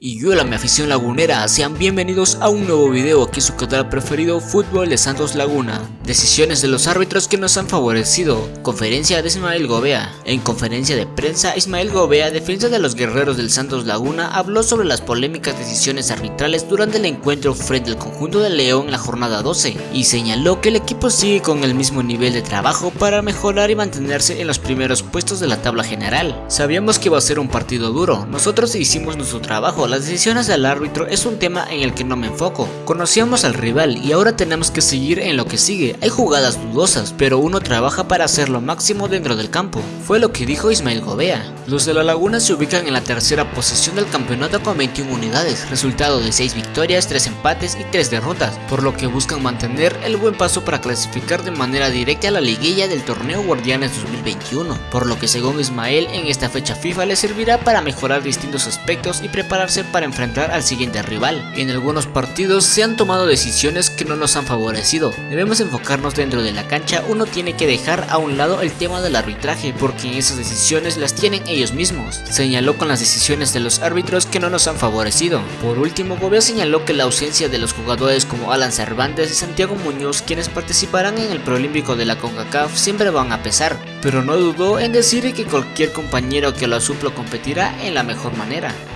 Y hola mi afición lagunera, sean bienvenidos a un nuevo video. Aquí en su canal preferido Fútbol de Santos Laguna. Decisiones de los árbitros que nos han favorecido. Conferencia de Ismael Gobea. En conferencia de prensa, Ismael Gobea, defensa de los guerreros del Santos Laguna Habló sobre las polémicas decisiones arbitrales durante el encuentro frente al conjunto de León en la jornada 12 Y señaló que el equipo sigue con el mismo nivel de trabajo para mejorar y mantenerse en los primeros puestos de la tabla general. Sabíamos que iba a ser un partido duro, nosotros hicimos nuestro trabajo las decisiones del árbitro es un tema en el que no me enfoco. Conocíamos al rival y ahora tenemos que seguir en lo que sigue. Hay jugadas dudosas, pero uno trabaja para hacer lo máximo dentro del campo. Fue lo que dijo Ismael Gobea. Los de la Laguna se ubican en la tercera posición del campeonato con 21 unidades, resultado de 6 victorias, 3 empates y 3 derrotas, por lo que buscan mantener el buen paso para clasificar de manera directa a la liguilla del torneo Guardianes 2021, por lo que según Ismael en esta fecha FIFA le servirá para mejorar distintos aspectos y prepararse para enfrentar al siguiente rival. En algunos partidos se han tomado decisiones que no nos han favorecido. Debemos enfocarnos dentro de la cancha, uno tiene que dejar a un lado el tema del arbitraje porque esas decisiones las tienen ellos mismos. Señaló con las decisiones de los árbitros que no nos han favorecido. Por último, Gobea señaló que la ausencia de los jugadores como Alan Cervantes y Santiago Muñoz quienes participarán en el Prolímpico de la CONCACAF siempre van a pesar, pero no dudó en decir que cualquier compañero que lo suplo competirá en la mejor manera.